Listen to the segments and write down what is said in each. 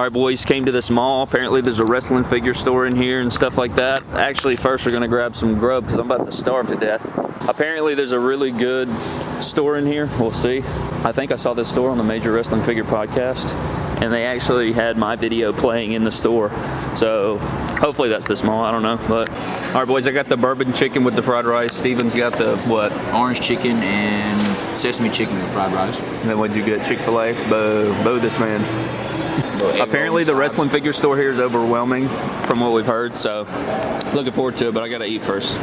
All right, boys, came to this mall. Apparently there's a wrestling figure store in here and stuff like that. Actually, first we're gonna grab some grub because I'm about to starve to death. Apparently there's a really good store in here. We'll see. I think I saw this store on the Major Wrestling Figure podcast and they actually had my video playing in the store. So hopefully that's this mall, I don't know. But all right, boys, I got the bourbon chicken with the fried rice. Steven's got the what? Orange chicken and sesame chicken with fried rice. And then what'd you get? Chick-fil-A? Boo, boo this man. Apparently the wrestling figure store here is overwhelming from what we've heard, so looking forward to it, but I gotta eat first.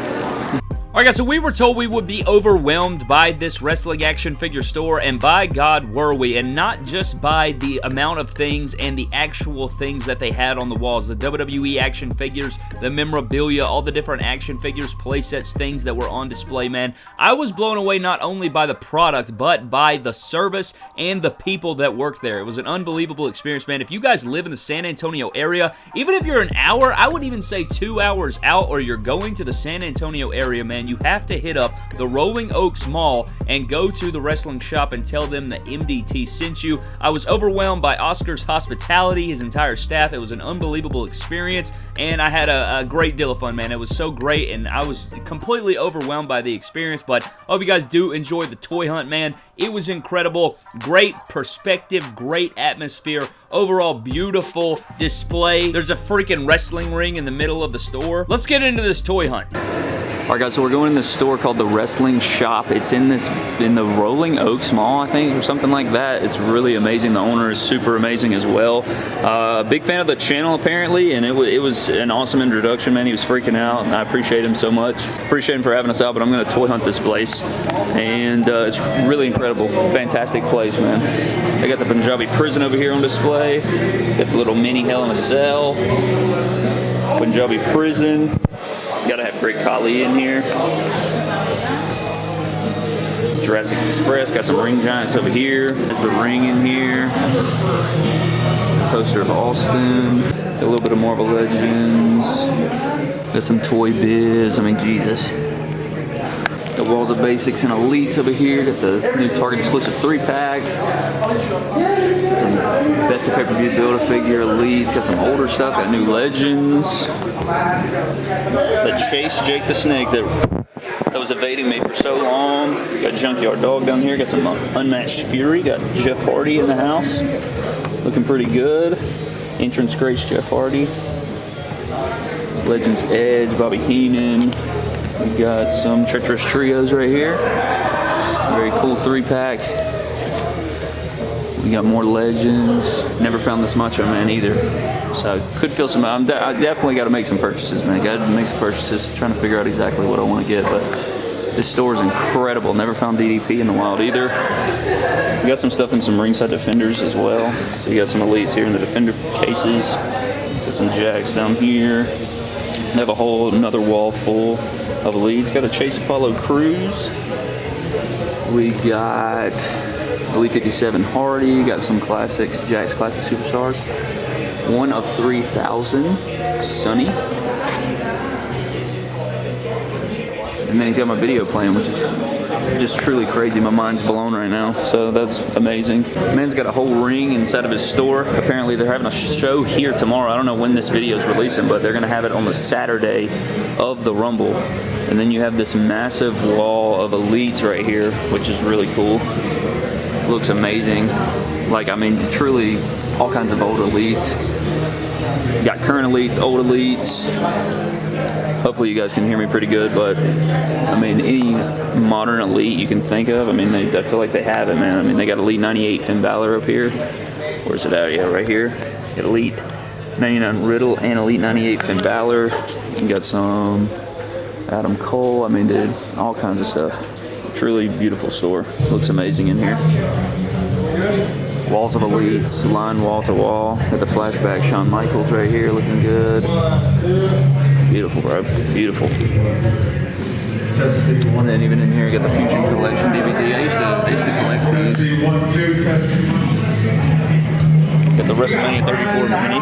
Alright guys, so we were told we would be overwhelmed by this wrestling action figure store, and by God were we, and not just by the amount of things and the actual things that they had on the walls, the WWE action figures, the memorabilia, all the different action figures, playsets, things that were on display, man. I was blown away not only by the product, but by the service and the people that worked there. It was an unbelievable experience, man. If you guys live in the San Antonio area, even if you're an hour, I would even say two hours out, or you're going to the San Antonio area, man, you have to hit up the Rolling Oaks Mall and go to the wrestling shop and tell them that MDT sent you. I was overwhelmed by Oscar's hospitality, his entire staff. It was an unbelievable experience, and I had a, a great deal of fun, man. It was so great, and I was completely overwhelmed by the experience, but I hope you guys do enjoy the toy hunt, man. It was incredible. Great perspective, great atmosphere. Overall, beautiful display. There's a freaking wrestling ring in the middle of the store. Let's get into this toy hunt. All right, guys, so we're going in this store called The Wrestling Shop. It's in this, in the Rolling Oaks Mall, I think, or something like that. It's really amazing. The owner is super amazing as well. Uh, big fan of the channel, apparently, and it, it was an awesome introduction, man. He was freaking out, and I appreciate him so much. Appreciate him for having us out, but I'm going to toy hunt this place, and uh, it's really incredible. Fantastic place, man. They got the Punjabi prison over here on display. Got the little mini Hell in a Cell. Punjabi prison. Gotta have Great Khali in here. Jurassic Express, got some ring giants over here. There's the ring in here. Poster of Austin. A little bit of Marvel Legends. Got some Toy Biz. I mean, Jesus. Walls of Basics and Elites over here. Got the new Target exclusive three pack. Got some Best of Pay-Per-View Build-A-Figure Elites. Got some older stuff. Got new Legends. The Chase Jake the Snake that that was evading me for so long. Got Junkyard Dog down here. Got some Unmatched Fury. Got Jeff Hardy in the house. Looking pretty good. Entrance Greats Jeff Hardy. Legends Edge, Bobby Heenan. We got some Treacherous Trios right here. Very cool three pack. We got more Legends. Never found this Macho Man either. So I could feel some, I'm de I definitely got to make some purchases, man. Got to make some purchases. Trying to figure out exactly what I want to get, but this store is incredible. Never found DDP in the wild either. We got some stuff in some ringside defenders as well. So you got some elites here in the defender cases. Got some Jakks down here. They have a whole another wall full of elites. Got a Chase Apollo Crews. We got Elite 57 Hardy. Got some classics, Jakks Classic Superstars. One of 3,000, Sunny. And then he's got my video playing, which is just truly crazy. My mind's blown right now. So that's amazing. Man's got a whole ring inside of his store. Apparently they're having a show here tomorrow. I don't know when this video is releasing, but they're gonna have it on the Saturday of the Rumble. And then you have this massive wall of elites right here, which is really cool. Looks amazing. Like, I mean, truly all kinds of old elites. Got current elites, old elites. Hopefully you guys can hear me pretty good, but I mean, any modern elite you can think of, I mean, they, I feel like they have it, man. I mean, they got Elite 98 Finn Balor up here. Where's it at? Yeah, right here. Elite 99 Riddle and Elite 98 Finn Balor. You got some Adam Cole. I mean, dude, all kinds of stuff. Truly beautiful store. Looks amazing in here. Walls of Elites, line wall to wall. Got the flashback Shawn Michaels right here looking good. Beautiful, bro. Beautiful. And then even in here, got the Fusion Collection DVD. I used to, I used to collect these. Got the WrestleMania 34 mini.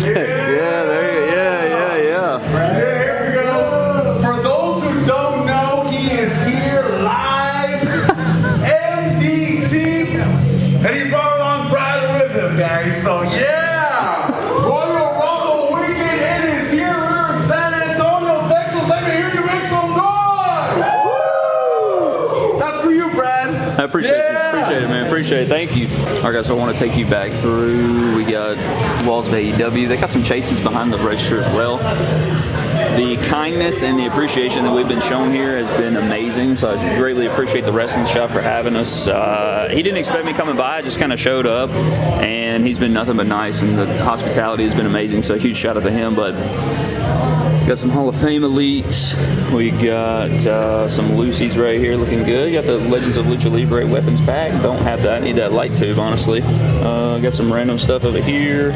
yeah, there you go. Yeah, yeah, yeah. Appreciate it. Thank you. All right, guys, so I want to take you back through. We got walls of AEW. They got some chases behind the register as well. The kindness and the appreciation that we've been shown here has been amazing. So I greatly appreciate the wrestling shop for having us. Uh, he didn't expect me coming by. I just kind of showed up, and he's been nothing but nice. And the hospitality has been amazing. So huge shout out to him. But Got some Hall of Fame elites. We got uh, some loosies right here looking good. Got the Legends of Lucha Libre weapons pack. Don't have that. Need that light tube, honestly. Uh, got some random stuff over here.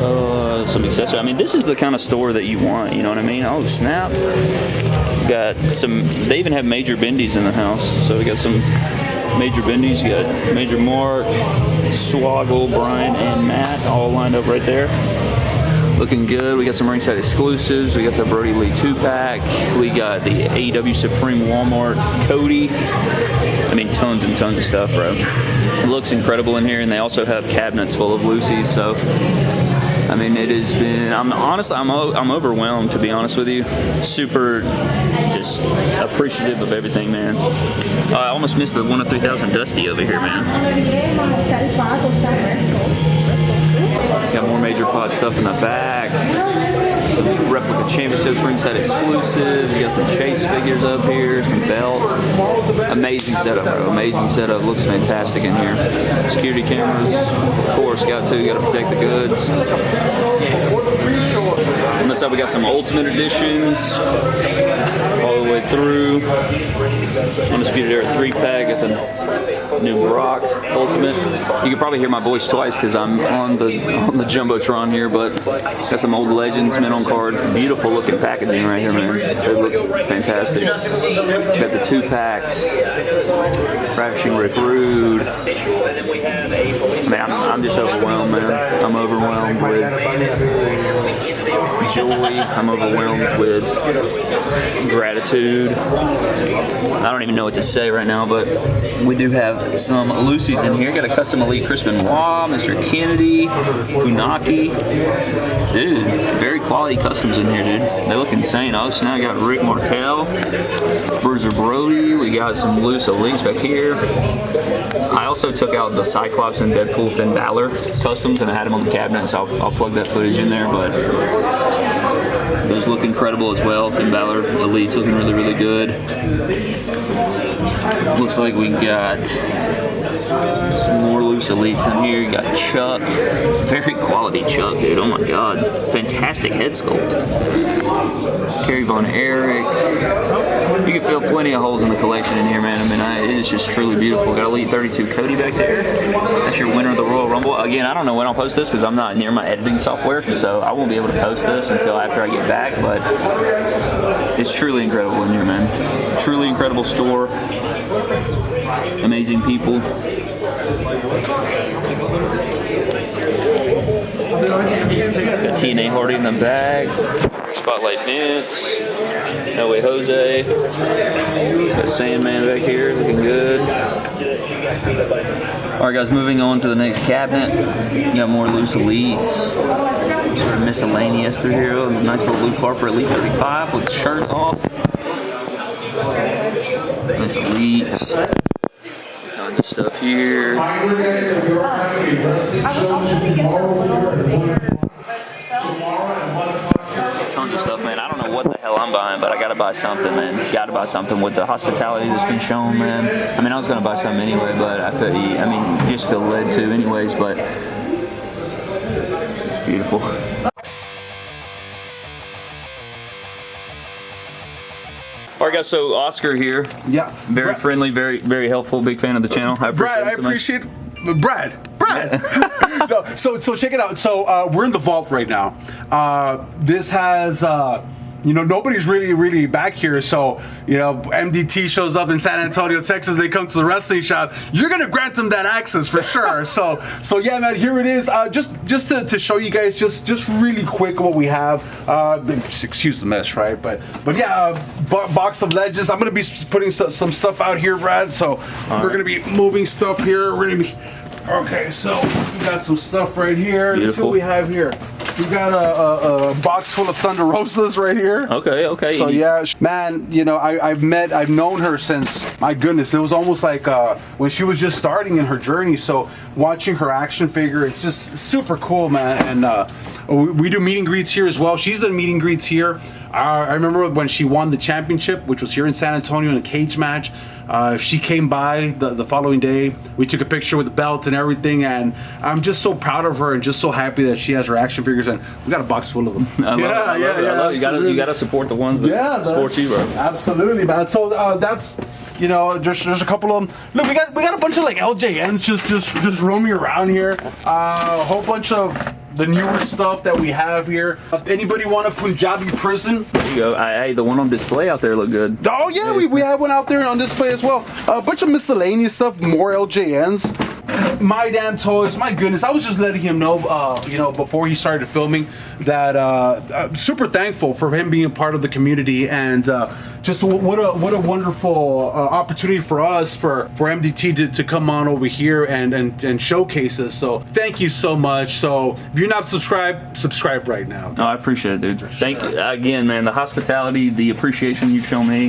Uh, some accessories. I mean, this is the kind of store that you want. You know what I mean? Oh snap! Got some. They even have Major Bendies in the house. So we got some Major Bendies. You got Major Mark, Swoggle, Brian, and Matt all lined up right there looking good. We got some ringside exclusives. We got the Brodie Lee two pack. We got the AEW Supreme Walmart Cody. I mean, tons and tons of stuff, bro. It looks incredible in here, and they also have cabinets full of loosies. So, I mean, it has been. I'm honestly, I'm I'm overwhelmed to be honest with you. Super, just appreciative of everything, man. I almost missed the one of three thousand Dusty over here, man. Got more major pod stuff in the back. Some replica championships, ringside exclusives. You got some chase figures up here, some belts. Amazing setup, bro. Amazing setup. Looks fantastic in here. Security cameras, of course. Got to. Got to protect the goods. On this side, we got some Ultimate Editions all the way through. Undisputed Era 3 pack. Got the new Brock Ultimate. You can probably hear my voice twice because I'm on the on the jumbotron here, but got some old legends men on card. Beautiful looking packaging right here, man. They look fantastic. Got the two packs. Ravishing Rick Rude. Man, I'm, I'm just overwhelmed, man. I'm overwhelmed with joy. I'm overwhelmed with gratitude. I don't even know what to say right now, but we do have some loosies in here. Got a custom elite Chris Benoit, Mr. Kennedy, Funaki. Dude, very quality customs in here, dude. They look insane. Oh, so now I got Rick Martel, Bruiser Brody. We got some loose elites back here. I also took out the Cyclops and Deadpool Finn Balor customs and I had them on the cabinet, so I'll, I'll plug that footage in there. But those look incredible as well. Finn Balor Elite's looking really, really good. Looks like we got elites in here. You got Chuck. Very quality Chuck, dude. Oh my god. Fantastic head sculpt. Kerry Von Erich. You can feel plenty of holes in the collection in here, man. I mean, I, it is just truly beautiful. Got Elite 32 Cody back there. That's your winner of the Royal Rumble. Again, I don't know when I'll post this because I'm not near my editing software, so I won't be able to post this until after I get back, but it's truly incredible in here, man. Truly incredible store. Amazing people. Got TNA Hardy in the bag. Spotlight Vince. No Way Jose. Got Sandman back here looking good. Alright guys, moving on to the next cabinet. Got more loose elites. Sort of miscellaneous through here. A nice little Luke Harper Elite 35 with shirt off. Nice elites. Tons of stuff here. Tons of stuff, man. I don't know what the hell I'm buying, but I gotta buy something, man. Gotta buy something with the hospitality that's been shown, man. I mean, I was gonna buy something anyway, but I feel, I mean, just feel led to anyways, but it's beautiful. All right, guys. So Oscar here, Yeah. very Brad, friendly, very very helpful, big fan of the channel. I Brad, I it so much. appreciate Brad. Brad. no, so so check it out. So uh, we're in the vault right now. Uh, this has. Uh, you know, nobody's really, really back here. So, you know, MDT shows up in San Antonio, Texas. They come to the wrestling shop. You're gonna grant them that access for sure. so, so yeah, man. Here it is. Uh, just, just to, to show you guys, just, just really quick what we have. Uh, excuse the mess, right? But, but yeah, uh, bo- box of legends. I'm gonna be putting some, some stuff out here, Brad. So we're gonna be moving stuff here. We're gonna be. Okay, so we got some stuff right here. Let's see Beautiful. what we have here. We got a, a, a box full of Thunder Rosas right here. Okay, okay. So yeah, man, you know, I, I've met, I've known her since, my goodness, it was almost like uh, when she was just starting in her journey. So watching her action figure, it's just super cool, man. And uh, we, we do meet and greets here as well. She's done meet and greets here. Uh, I remember when she won the championship, which was here in San Antonio in a cage match. Uh, she came by the, the following day. We took a picture with the belt and everything, and I'm just so proud of her and just so happy that she has her action figures. And we got a box full of them. I love it. I love it. I love it. You gotta, you gotta support the ones that Yeah, support you, bro. Absolutely, man. So uh, that's you know, there's there's a couple of them. Look, we got we got a bunch of like LJNs just just just roaming around here. Uh, a whole bunch of the newer stuff that we have here. Uh, anybody want a Punjabi prison? There you go. I, hey, the one on display out there look good. Oh yeah, we, we have one out there on display as well. a bunch of miscellaneous stuff, more LJNs. My damn toys, my goodness! I was just letting him know, uh, you know, before he started filming, that uh, I'm super thankful for him being a part of the community and uh, just what a what a wonderful uh, opportunity for us for for MDT to, to come on over here and, and and showcase us. So thank you so much. So if you're not subscribed, subscribe right now. No, I appreciate it, dude. Thank you again, man. The hospitality, the appreciation you've shown me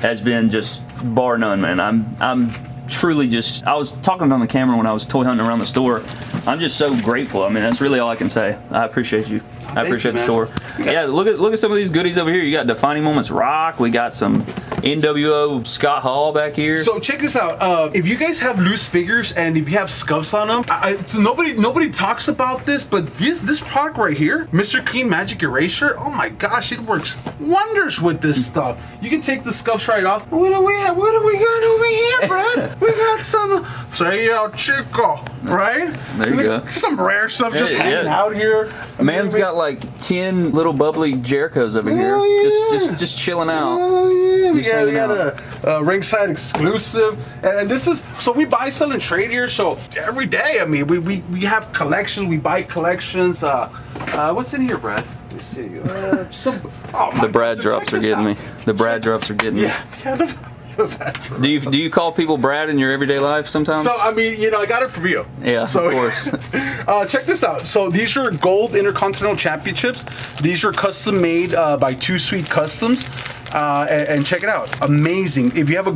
has been just bar none, man. I'm I'm truly just I was talking on the camera when I was toy hunting around the store. I'm just so grateful. I mean, that's really all I can say. I appreciate you. I appreciate you, the store. Yeah, look at look at some of these goodies over here. You got Defining Moments Rock. We got some NWO Scott Hall back here. So check this out. Uh, if you guys have loose figures and if you have scuffs on them, I, I- so nobody nobody talks about this, but this this product right here, Mr. Clean Magic Eraser. Oh my gosh, it works wonders with this stuff. You can take the scuffs right off. What do we have? What do we got over here, Brad? we got some say El Chico, right? There you Look, go. Some rare stuff just Yeah, hanging yeah. out here. Man's got like ten little bubbly Jerichos over here, yeah. just just just chilling out. Oh yeah, we got, we got a, a ringside exclusive, and, and this is so we buy, sell, and trade here. So every day, I mean, we we, we have collections, we buy collections. Uh, uh, what's in here, Brad? Let me see. Uh, some, oh The Brad gosh, drops are getting me. The Brad drops are getting me. Yeah, the Brad drops. Do you do you call people Brad in your everyday life sometimes? So I mean, you know, I got it from you. Yeah, of course. uh, check this out. So these are gold intercontinental championships. These are custom made uh, by Too Sweet Customs. Uh, and, and check it out, amazing! If you have a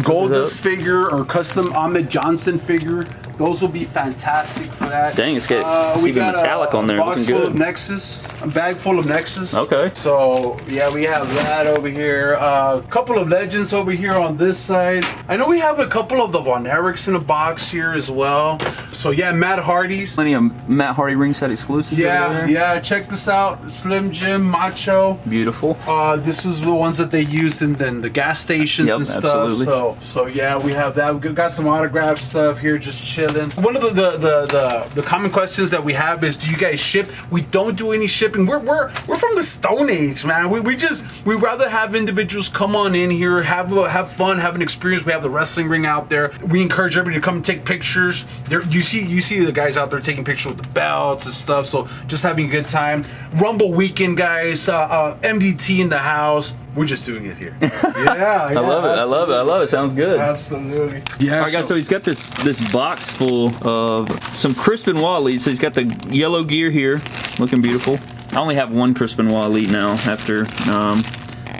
up. figure or custom Ahmed Johnson figure, those will be fantastic for that. Uh, Dang, it's got- it's even metallic on there, Box looking full good. of Nexus, a bag full of Nexus. Okay. So yeah, we have that over here. A couple of legends over here on this side. I know we have a couple of the Von Erichs in a box here as well. So yeah, Matt Hardy's. Plenty of Matt Hardy ringside exclusives. Yeah, yeah. Check this out, Slim Jim, Macho. Beautiful. Uh, this is the ones that they use in, in the gas stations Yep, and stuff. absolutely. So, so yeah, we have that. We got some autograph stuff here, just chilling. One of the the, the the the common questions that we have is, do you guys ship? We don't do any shipping. We're we're we're from the Stone Age, man. We, we just we rather have individuals come on in here, have a, have fun, have an experience. We have the wrestling ring out there. We encourage everybody to come take pictures. There, you see you see the guys out there taking pictures with the belts and stuff. So just having a good time. Rumble weekend, guys. Uh, uh, MDT in the house. We're just doing it here. Yeah, I love it. I love it. I love it. Sounds good. Absolutely. Yeah. All right, guys. So he's got this this box full of some Crispin Wall So he's got the yellow gear here, looking beautiful. I only have one Crispin Wall now after um,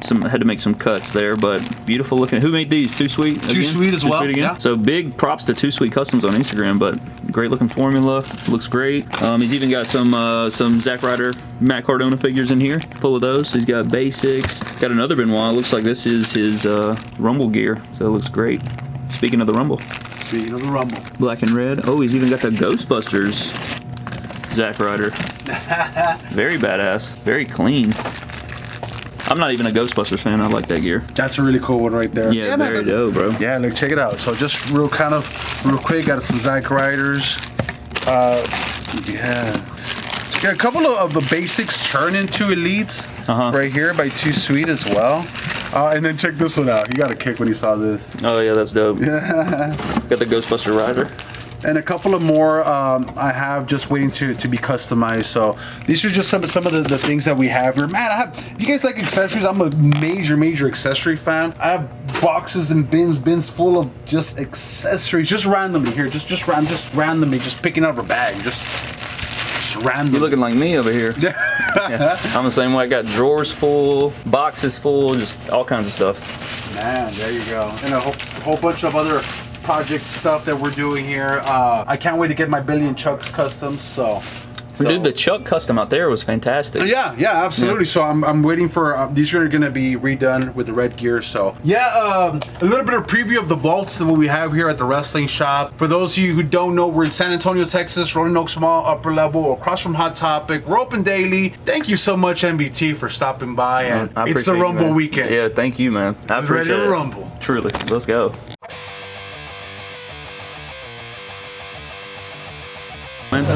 some had to make some cuts there, but beautiful looking. Who made these? Too sweet. Too Sweet as well, yeah. So big props to Too Sweet Customs on Instagram, but great looking formula. Looks great. Um, he's even got some uh, some Zack Ryder Matt Cardona figures in here, full of those. He's got basics. Got another Benoit. Looks like this is his uh, Rumble gear, so it looks great. Speaking of the Rumble, Speaking of the Rumble. black and red. Oh, he's even got the Ghostbusters Zack Ryder. Very badass. Very clean. I'm not even a Ghostbusters fan. I like that gear. That's a really cool one right there. Yeah, man, very that- dope, bro. Yeah, look, check it out. So just real kind of real quick, got some Zack Ryders. Uh, yeah. Yeah, a couple of, of the basics turn into elites Uh-huh. right here by Too Sweet as well. Uh, and then check this one out. He got a kick when he saw this. Oh yeah, that's dope. Yeah. Got the Ghostbuster Ryder. And a couple of more um, I have just waiting to, to be customized. So these are just some, some of the, the things that we have here. Man, I have, if you guys like accessories, I'm a major, major accessory fan. I have boxes and bins, bins full of just accessories, just randomly here, just just ran, just randomly, just picking up a bag, just, just randomly. You're looking like me over here. Yeah, I'm the same way. I got drawers full, boxes full, just all kinds of stuff. Man, there you go. And a whole, whole bunch of other project stuff that we're doing here. Uh, I can't wait to get my Billy and Chuck's customs. So, so- Dude, the Chuck custom out there was fantastic. Yeah, yeah, absolutely. So I'm, I'm waiting for uh, these are going to be redone with the red gear. So yeah, um, a little bit of preview of the vaults that we have here at the wrestling shop. For those of you who don't know, we're in San Antonio, Texas, Rolling Oaks Mall, upper level, across from Hot Topic. We're open daily. Thank you so much, MDT, for stopping by. And it's the you, Rumble weekend. Yeah, thank you, man. I am Ready to it. rumble. Truly. Let's go.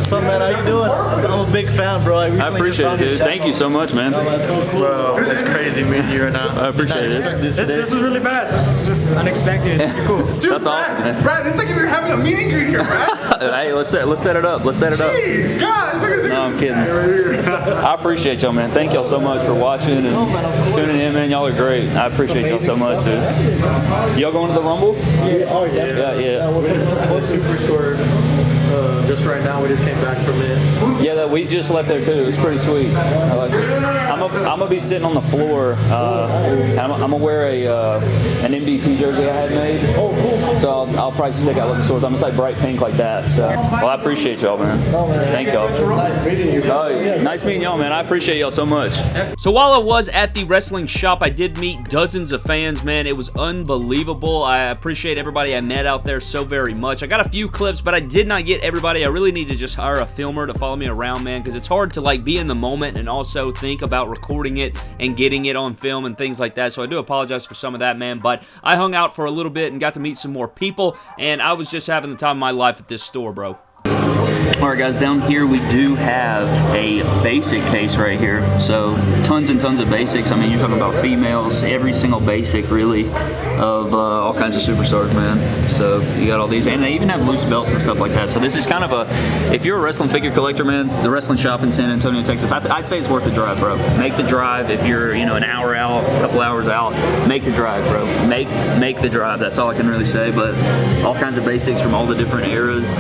What's up, man? How you doing? I'm a big fan, bro. I, I appreciate it, dude. Thank you so much, man. That's so cool. Bro, it's crazy meeting you right now. I appreciate it. This, This, this was really fast. This was just unexpected. It's cool. Dude, That's Brad, awesome, man. Brad, it's like we were having a meet and greet here, Brad. Hey, let's set, let's set it up. Let's set it up. Jeez, God, look at this. No, I'm kidding. I appreciate y'all, man. Thank y'all so much for watching and tuning in, man. Y'all are great. I appreciate y'all so much, dude. Y'all going to the Rumble? Yeah, oh, yeah. Yeah, yeah. we're going to the Superstore just right now. We just came back from it. Yeah, that we just left there too. It was pretty sweet. I like it. I'm gonna be sitting on the floor. Uh, I'm, I'm gonna wear a uh, an MDT jersey I had made. Oh, cool. So I'll, I'll probably stick out looking swords. I'm gonna say bright pink like that. So well, I appreciate y'all, man. Thank y'all. Nice meeting you. Oh, nice meeting y'all, man. I appreciate y'all so much. So while I was at the wrestling shop, I did meet dozens of fans, man. It was unbelievable. I appreciate everybody I met out there so very much. I got a few clips, but I did not get everybody. I really need to just hire a filmer to follow me around, man, because it's hard to like be in the moment and also think about recording it and getting it on film and things like that. So I do apologize for some of that, man. But I hung out for a little bit and got to meet some more people, and I was just having the time of my life at this store, bro. All right, guys, down here we do have a basic case right here. So tons and tons of basics. I mean, you're talking about females, every single basic really of uh, all kinds of superstars, man. So you got all these, and they even have loose belts and stuff like that. So this is kind of a, if you're a wrestling figure collector, man, the wrestling shop in San Antonio, Texas, I would say it's worth the drive, bro. Make the drive if you're, you know, an hour out, a couple hours out. Make the drive, bro. Make make the drive. That's all I can really say. But all kinds of basics from all the different eras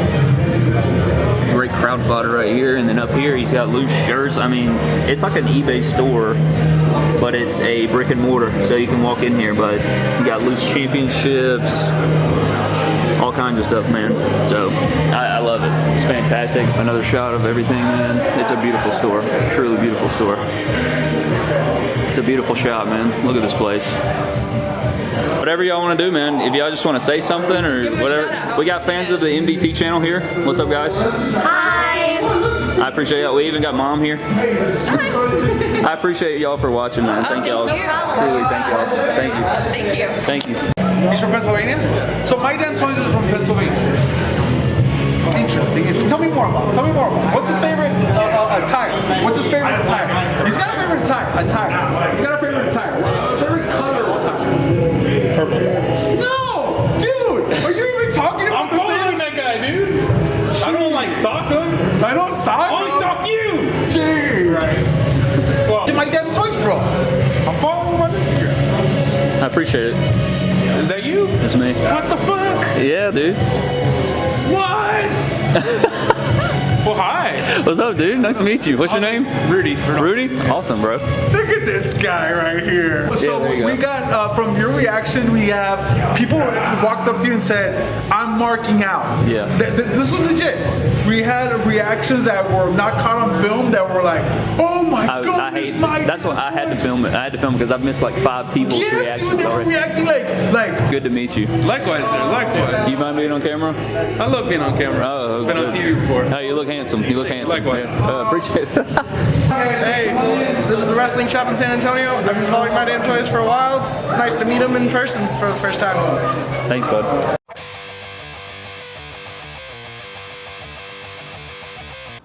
great crowd fodder right here. And then up here he's got loose shirts. I mean it's like an ebay store but it's a brick and mortar so you can walk in here but you got loose championships all kinds of stuff man. So I, I love it. It's fantastic. Another shot of everything man. It's a beautiful store. Truly beautiful store. It's a beautiful shop man. Look at this place whatever y'all want to do, man. If y'all just want to say something or whatever. We got fans of the MDT channel here. What's up, guys? Hi. I appreciate y'all. We even got mom here. I appreciate y'all for watching, man. Thank y'all. thank you. Truly, thank y'all. Thank you. Thank you. Thank you. He's from Pennsylvania? So my damn toys is from Pennsylvania. Interesting. Tell me more about. it. Tell me more about. it. What's his favorite uh, uh, attire? What's his favorite attire? He's got a favorite attire. Attire. He's got a favorite attire. Purple. No, dude. Are you even talking about I'm the following same? that guy, dude. I don't like stalk him. I don't stock. I only bro. stalk you. Gee. Right. Well, My damn toys, bro. I'm following him on Instagram. I appreciate it. Is that you? It's me. What the fuck? Yeah, dude. What? well, hi. What's up, dude? Nice to meet you. What's your name? Rudy. Rudy? Awesome, bro. Look at this guy right here. So there you we go. got uh, from your reaction, we have people walked up to you and said, "I'm marking out." Yeah. Th- th- this was legit. We had reactions that were not caught on film that were like, "Oh my I, goodness, I hate. my That's what I had to film it. I had to film it because I've missed like five people's Yes, dude, reactions they were already. reacting like, like, Good to meet you. Likewise, sir. Likewise. You mind being on camera? I love being on camera. Oh, I've Been on. TV before. Oh, you look handsome. You look handsome. Likewise. Yeah. Uh, appreciate it. Hey, this is the wrestling shop in San Antonio. I've been following My Damn Toys for a while. It's nice to meet them in person for the first time. Thanks, bud.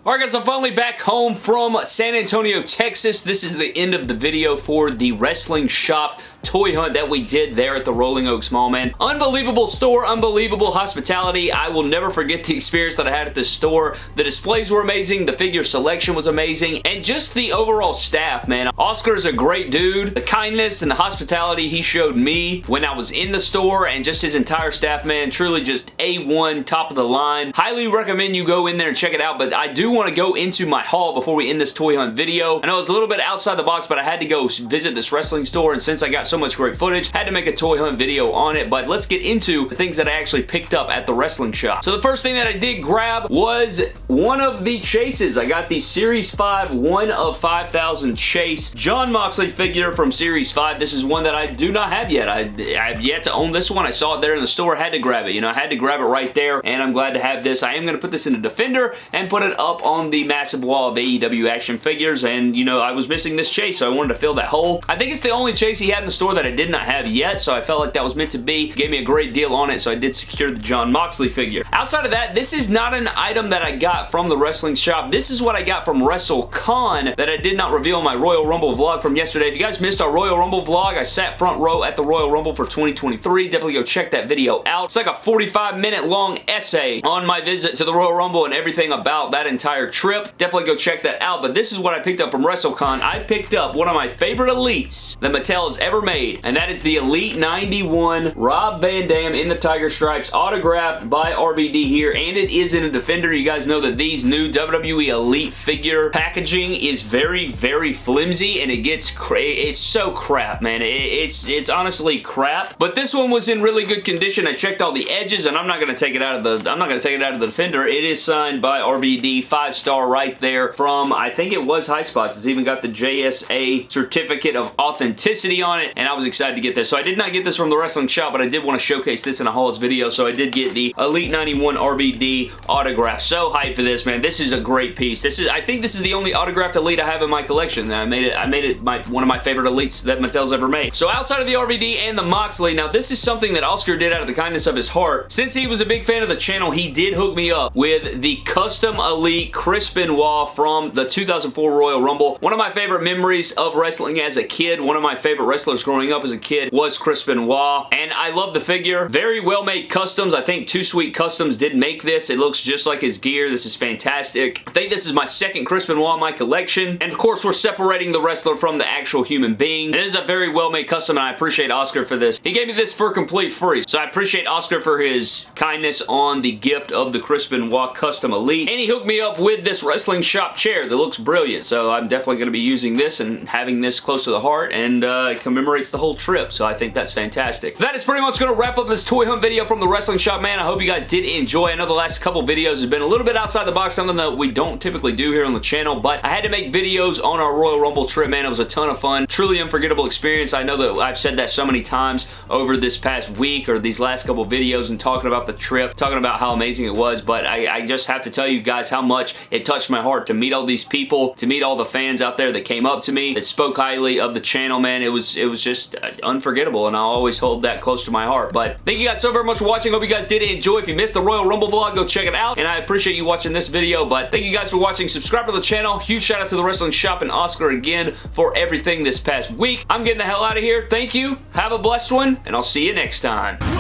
Alright guys, I'm finally back home from San Antonio, Texas. This is the end of the video for the wrestling shop toy hunt that we did there at the Rolling Oaks Mall, man. Unbelievable store, unbelievable hospitality. I will never forget the experience that I had at this store. The displays were amazing, the figure selection was amazing, and just the overall staff, man. Oscar's a great dude. The kindness and the hospitality he showed me when I was in the store and just his entire staff, man, truly just A1, top of the line. Highly recommend you go in there and check it out, but I do want to go into my haul before we end this toy hunt video. I know it's a little bit outside the box, but I had to go visit this wrestling store, and since I got so much great footage, had to make a toy hunt video on it, but let's get into the things that I actually picked up at the wrestling shop. So the first thing that I did grab was one of the chases. I got the Series 5 1 of 5,000 chase Jon Moxley figure from Series 5. This is one that I do not have yet. I, I've yet to own this one. I saw it there in the store, had to grab it. You know, I had to grab it right there, and I'm glad to have this. I am going to put this in a Defender and put it up on the massive wall of AEW action figures, and, you know, I was missing this chase, so I wanted to fill that hole. I think it's the only chase he had in the store that I did not have yet, so I felt like that was meant to be. Gave me a great deal on it, so I did secure the Jon Moxley figure. Outside of that, this is not an item that I got from the wrestling shop. This is what I got from WrestleCon that I did not reveal in my Royal Rumble vlog from yesterday. If you guys missed our Royal Rumble vlog, I sat front row at the Royal Rumble for 2023. Definitely go check that video out. It's like a 45 minute long essay on my visit to the Royal Rumble and everything about that entire trip. Definitely go check that out, but this is what I picked up from WrestleCon. I picked up one of my favorite elites that Mattel has ever made, and that is the Elite 91 Rob Van Dam in the Tiger Stripes, autographed by RVD here, and it is in a Defender. You guys know that these new WWE Elite figure packaging is very, very flimsy, and it gets it's so crap, man. It, it's, it's honestly crap, but this one was in really good condition. I checked all the edges, and I'm not going to take it out of the, I'm not going to take it out of the Defender. It is signed by RVD, five star right there from, I think it was Highspots. It's even got the JSA certificate of authenticity on it, and I was excited to get this. So I did not get this from the wrestling shop, but I did want to showcase this in a hauls video, so I did get the Elite 91 RVD autograph. So hyped for this, man. This is a great piece. This is, I think this is the only autographed Elite I have in my collection. I made it, I made it my, one of my favorite Elites that Mattel's ever made. So outside of the RVD and the Moxley, now this is something that Oscar did out of the kindness of his heart. Since he was a big fan of the channel, he did hook me up with the custom Elite Chris Benoit from the 2004 Royal Rumble. One of my favorite memories of wrestling as a kid, one of my favorite wrestlers growing up as a kid was Chris Benoit, and I love the figure. Very well made customs. I think Too Sweet Customs did make this. It looks just like his gear. This is fantastic. I think this is my second Chris Benoit in my collection, and of course we're separating the wrestler from the actual human being. And this is a very well made custom, and I appreciate Oscar for this. He gave me this for complete free, so I appreciate Oscar for his kindness on the gift of the Chris Benoit Custom Elite, and he hooked me up with this wrestling shop chair that looks brilliant, so I'm definitely going to be using this and having this close to the heart, and uh, commemorates the whole trip, so I think that's fantastic. That is pretty much going to wrap up this toy hunt video from the wrestling shop, man. I hope you guys did enjoy. I know the last couple videos have been a little bit outside the box, something that we don't typically do here on the channel, but I had to make videos on our Royal Rumble trip, man. It was a ton of fun. Truly unforgettable experience. I know that I've said that so many times over this past week or these last couple videos and talking about the trip, talking about how amazing it was, but I, I just have to tell you guys how much it touched my heart to meet all these people, to meet all the fans out there that came up to me, that spoke highly of the channel, man. It was, it was just uh, unforgettable, and I'll always hold that close to my heart. But thank you guys so very much for watching. Hope you guys did enjoy. If you missed the Royal Rumble vlog, go check it out, and I appreciate you watching this video, but thank you guys for watching. Subscribe to the channel. Huge shout out to the Wrestling Shop and Oscar again for everything this past week. I'm getting the hell out of here. Thank you. Have a blessed one, and I'll see you next time.